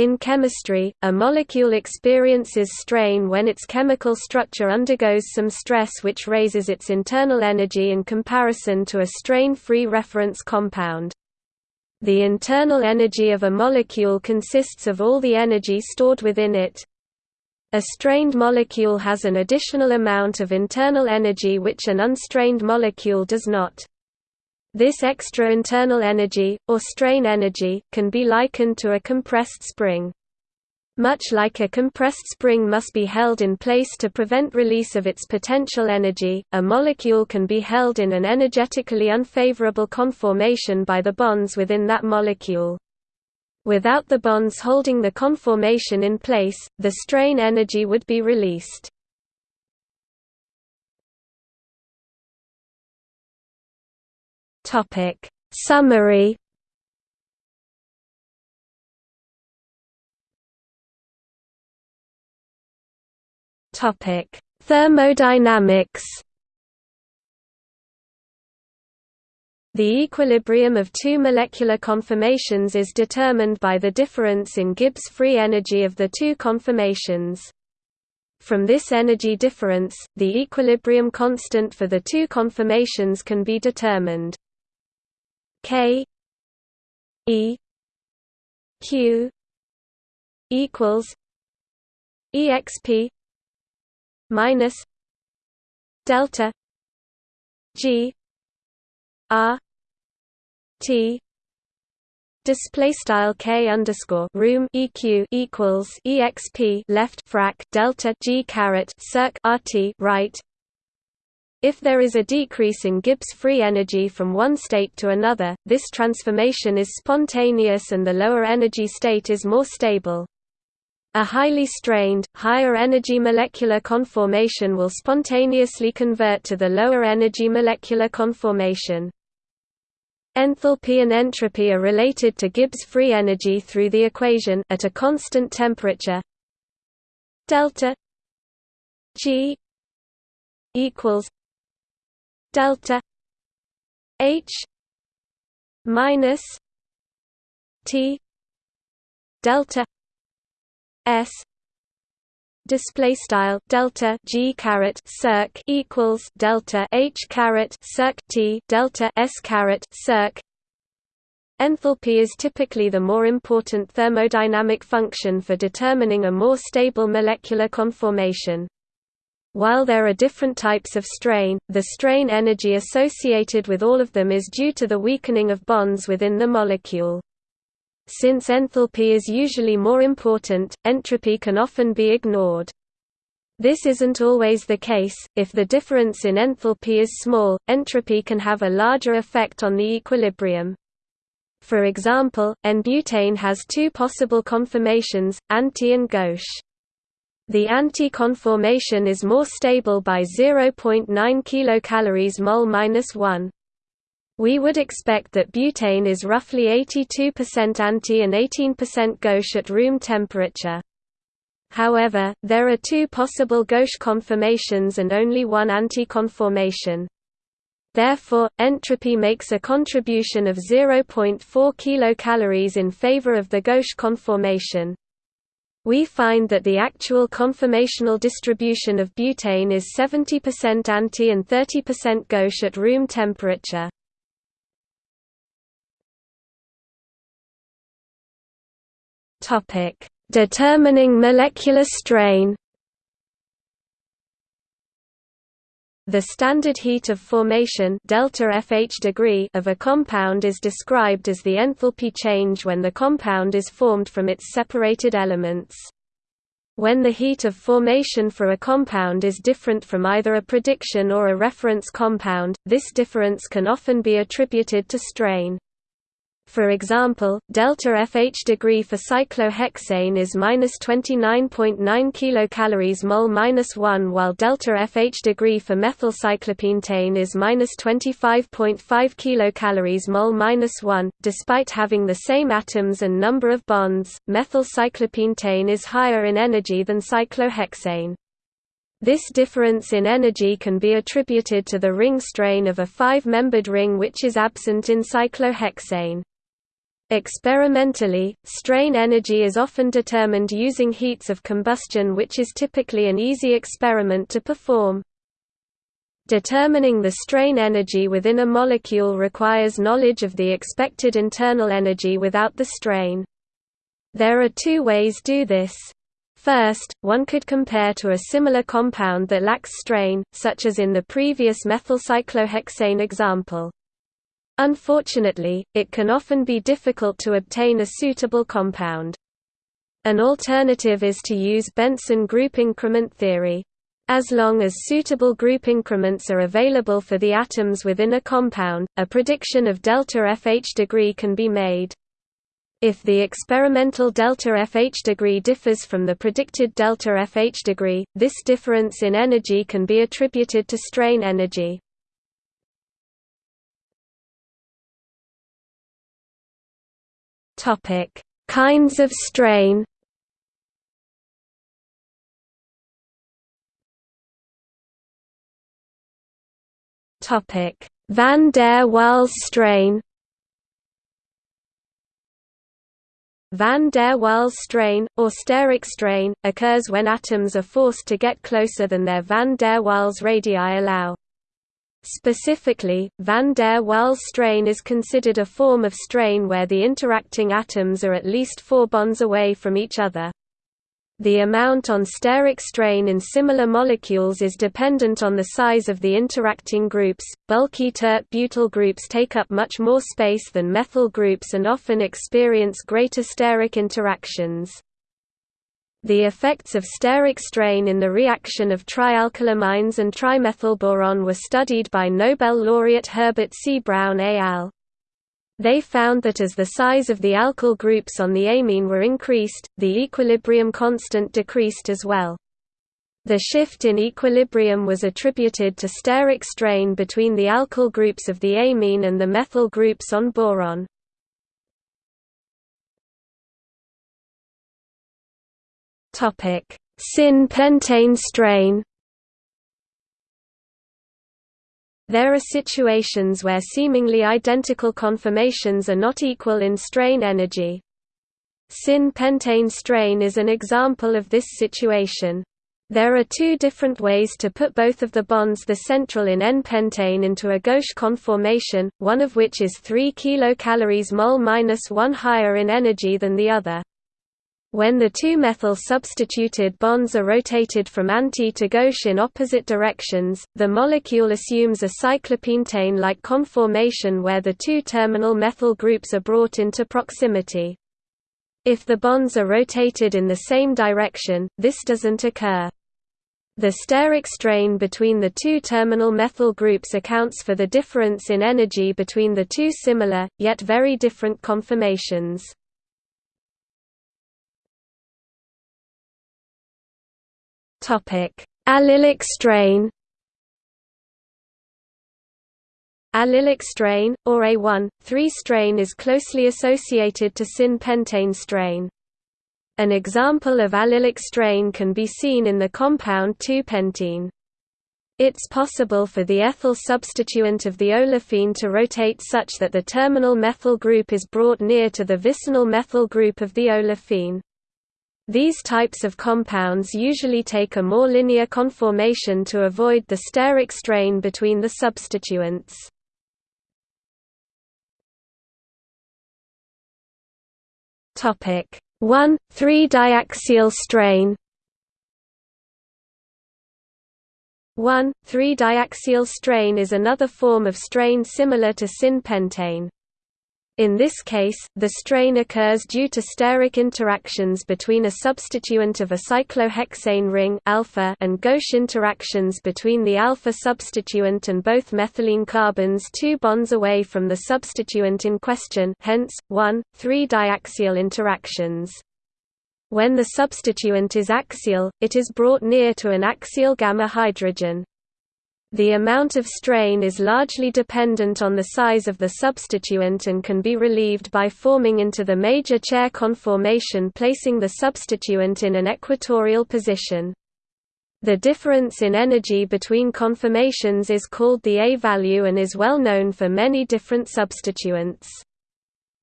In chemistry, a molecule experiences strain when its chemical structure undergoes some stress which raises its internal energy in comparison to a strain-free reference compound. The internal energy of a molecule consists of all the energy stored within it. A strained molecule has an additional amount of internal energy which an unstrained molecule does not. This extra internal energy, or strain energy, can be likened to a compressed spring. Much like a compressed spring must be held in place to prevent release of its potential energy, a molecule can be held in an energetically unfavorable conformation by the bonds within that molecule. Without the bonds holding the conformation in place, the strain energy would be released. Topic Summary Topic Thermodynamics The equilibrium of two molecular conformations is determined by the difference in Gibbs free energy of the two conformations. From this energy difference, the equilibrium constant for the two conformations can be determined. K E Q equals exp minus delta G R T. Display style k underscore room eq equals exp left frac delta g caret circ rt right if there is a decrease in Gibbs free energy from one state to another, this transformation is spontaneous and the lower energy state is more stable. A highly strained, higher energy molecular conformation will spontaneously convert to the lower energy molecular conformation. Enthalpy and entropy are related to Gibbs free energy through the equation at a constant temperature delta G equals delta H minus T delta S display style delta G caret circ equals delta H caret circ T delta S caret circ Enthalpy is typically the more important thermodynamic function for determining a more stable molecular conformation. While there are different types of strain, the strain energy associated with all of them is due to the weakening of bonds within the molecule. Since enthalpy is usually more important, entropy can often be ignored. This isn't always the case, if the difference in enthalpy is small, entropy can have a larger effect on the equilibrium. For example, N-butane has two possible conformations, anti and gauche. The anti-conformation is more stable by 0.9 kilocalories mol minus 1. We would expect that butane is roughly 82% anti and 18% gauche at room temperature. However, there are two possible gauche conformations and only one anti-conformation. Therefore, entropy makes a contribution of 0.4 kilocalories in favor of the gauche conformation. We find that the actual conformational distribution of butane is 70% anti and 30% gauche at room temperature. Determining molecular strain. The standard heat of formation delta FH degree of a compound is described as the enthalpy change when the compound is formed from its separated elements. When the heat of formation for a compound is different from either a prediction or a reference compound, this difference can often be attributed to strain. For example, delta FH degree for cyclohexane is minus 29.9 kilocalories mol minus 1, while delta FH degree for methylcyclopentane is minus 25.5 kilocalories mol minus 1. Despite having the same atoms and number of bonds, methylcyclopentane is higher in energy than cyclohexane. This difference in energy can be attributed to the ring strain of a five-membered ring which is absent in cyclohexane. Experimentally, strain energy is often determined using heats of combustion which is typically an easy experiment to perform. Determining the strain energy within a molecule requires knowledge of the expected internal energy without the strain. There are two ways to do this. First, one could compare to a similar compound that lacks strain, such as in the previous methylcyclohexane example. Unfortunately, it can often be difficult to obtain a suitable compound. An alternative is to use Benson group increment theory. As long as suitable group increments are available for the atoms within a compound, a prediction of delta FH degree can be made. If the experimental delta FH degree differs from the predicted delta FH degree, this difference in energy can be attributed to strain energy. Topic: Kinds of strain. Topic: Van der Waals strain. Van der Waals strain, or steric strain, occurs when atoms are forced to get closer than their van der Waals radii allow. Specifically, van der Waals strain is considered a form of strain where the interacting atoms are at least four bonds away from each other. The amount on steric strain in similar molecules is dependent on the size of the interacting groups. Bulky tert-butyl groups take up much more space than methyl groups and often experience greater steric interactions. The effects of steric strain in the reaction of trialkylamines and trimethylboron were studied by Nobel laureate Herbert C. Brown al. They found that as the size of the alkyl groups on the amine were increased, the equilibrium constant decreased as well. The shift in equilibrium was attributed to steric strain between the alkyl groups of the amine and the methyl groups on boron. Topic: Syn-pentane strain. There are situations where seemingly identical conformations are not equal in strain energy. Syn-pentane strain is an example of this situation. There are two different ways to put both of the bonds the central in N-pentane into a gauche conformation, one of which is 3 kilocalories mol-1 higher in energy than the other. When the two methyl substituted bonds are rotated from anti to gauche in opposite directions, the molecule assumes a cyclopentane-like conformation where the two terminal methyl groups are brought into proximity. If the bonds are rotated in the same direction, this doesn't occur. The steric strain between the two terminal methyl groups accounts for the difference in energy between the two similar, yet very different conformations. Topic: Allylic strain. Allylic strain, or A1,3 strain is closely associated to syn-pentane strain. An example of allylic strain can be seen in the compound 2-pentene. It's possible for the ethyl substituent of the olefine to rotate such that the terminal methyl group is brought near to the vicinal methyl group of the olefine. These types of compounds usually take a more linear conformation to avoid the steric strain between the substituents. Topic 1 3-diaxial strain 1 3-diaxial strain is another form of strain similar to syn-pentane. In this case, the strain occurs due to steric interactions between a substituent of a cyclohexane ring alpha and gauche interactions between the alpha substituent and both methylene carbons two bonds away from the substituent in question hence, 1, 3-diaxial interactions. When the substituent is axial, it is brought near to an axial gamma hydrogen. The amount of strain is largely dependent on the size of the substituent and can be relieved by forming into the major chair conformation placing the substituent in an equatorial position. The difference in energy between conformations is called the A value and is well known for many different substituents.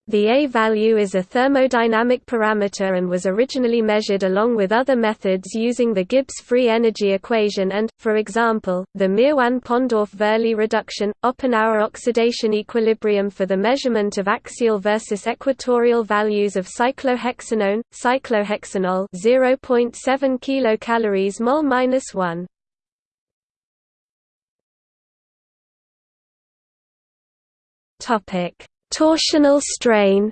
The A value is a thermodynamic parameter and was originally measured along with other methods using the Gibbs free energy equation and, for example, the Meerwein-Ponndorf-Verley reduction, Oppenauer oxidation equilibrium for the measurement of axial versus equatorial values of cyclohexanone, cyclohexanol 0.7 kilocalories mol minus 1. Topic Torsional strain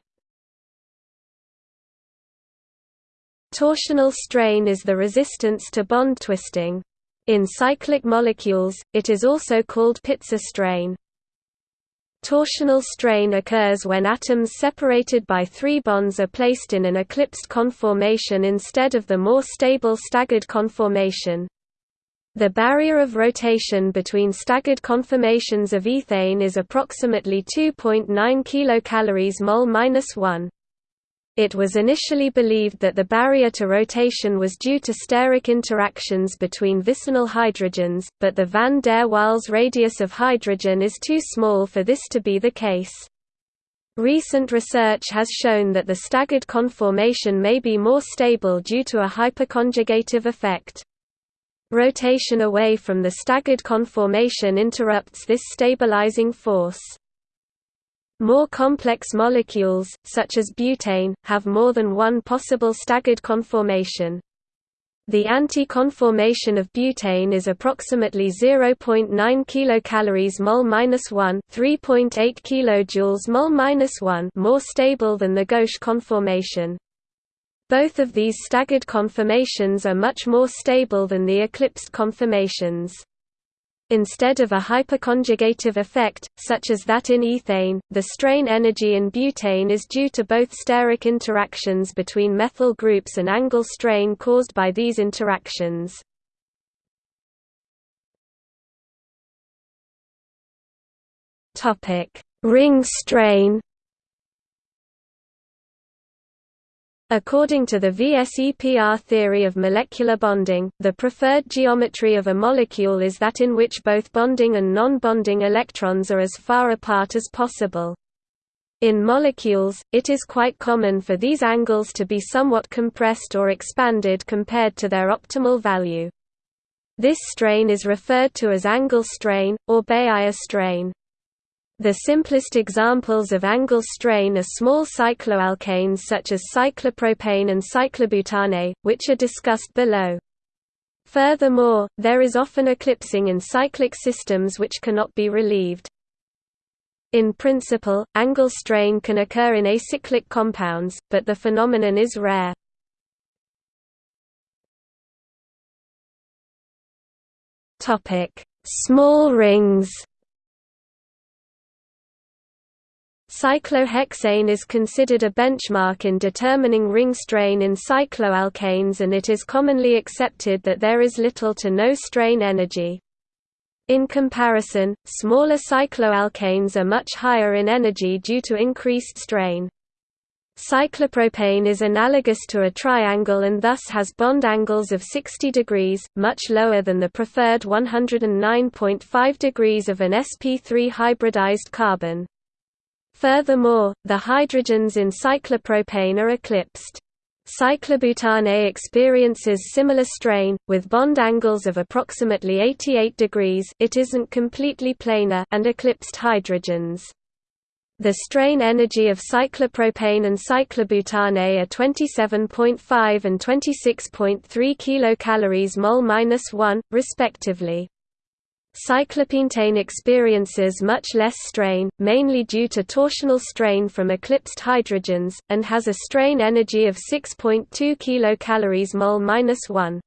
Torsional strain is the resistance to bond twisting. In cyclic molecules, it is also called Pitzer strain. Torsional strain occurs when atoms separated by three bonds are placed in an eclipsed conformation instead of the more stable staggered conformation. The barrier of rotation between staggered conformations of ethane is approximately 2.9 kilocalories mol minus 1. It was initially believed that the barrier to rotation was due to steric interactions between vicinal hydrogens, but the van der Waals radius of hydrogen is too small for this to be the case. Recent research has shown that the staggered conformation may be more stable due to a hyperconjugative effect. Rotation away from the staggered conformation interrupts this stabilizing force. More complex molecules, such as butane, have more than one possible staggered conformation. The anti-conformation of butane is approximately 0.9 kilocalories mol minus 1, 3.8 kilojoules mol minus 1, more stable than the gauche conformation. Both of these staggered conformations are much more stable than the eclipsed conformations. Instead of a hyperconjugative effect, such as that in ethane, the strain energy in butane is due to both steric interactions between methyl groups and angle strain caused by these interactions. Ring strain According to the VSEPR theory of molecular bonding, the preferred geometry of a molecule is that in which both bonding and non-bonding electrons are as far apart as possible. In molecules, it is quite common for these angles to be somewhat compressed or expanded compared to their optimal value. This strain is referred to as angle strain, or Baeyer strain. The simplest examples of angle strain are small cycloalkanes such as cyclopropane and cyclobutane, which are discussed below. Furthermore, there is often eclipsing in cyclic systems which cannot be relieved. In principle, angle strain can occur in acyclic compounds, but the phenomenon is rare. Small rings Cyclohexane is considered a benchmark in determining ring strain in cycloalkanes and it is commonly accepted that there is little to no strain energy. In comparison, smaller cycloalkanes are much higher in energy due to increased strain. Cyclopropane is analogous to a triangle and thus has bond angles of 60 degrees, much lower than the preferred 109.5 degrees of an sp3 hybridized carbon. Furthermore, the hydrogens in cyclopropane are eclipsed. Cyclobutane experiences similar strain, with bond angles of approximately 88 degrees it isn't completely planar and eclipsed hydrogens. The strain energy of cyclopropane and cyclobutane are 27.5 and 26.3 kilocalories mol-1, respectively. Cyclopentane experiences much less strain, mainly due to torsional strain from eclipsed hydrogens, and has a strain energy of 6.2 kilocalories mol-1.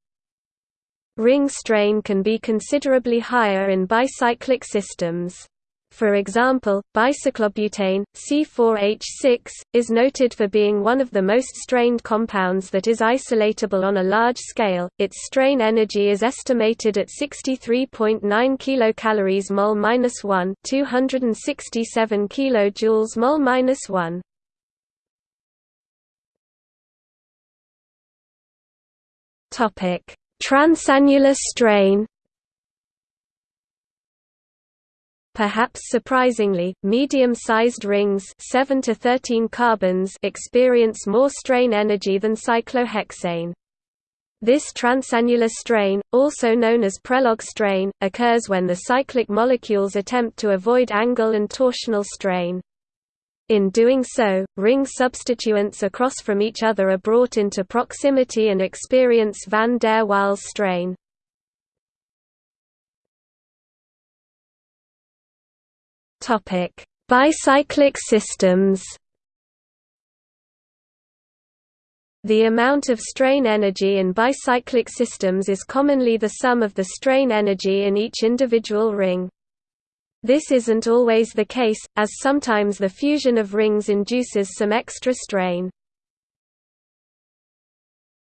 Ring strain can be considerably higher in bicyclic systems. For example, bicyclobutane, C4H6, is noted for being one of the most strained compounds that is isolatable on a large scale. Its strain energy is estimated at 63.9 kilocalories mol-1, 267 kilojoules mol-1. Topic: Transannular strain Perhaps surprisingly, medium-sized rings 7 to 13 carbons experience more strain energy than cyclohexane. This transannular strain, also known as prelog strain, occurs when the cyclic molecules attempt to avoid angle and torsional strain. In doing so, ring substituents across from each other are brought into proximity and experience van der Waals strain. Bicyclic systems The amount of strain energy in bicyclic systems is commonly the sum of the strain energy in each individual ring. This isn't always the case, as sometimes the fusion of rings induces some extra strain.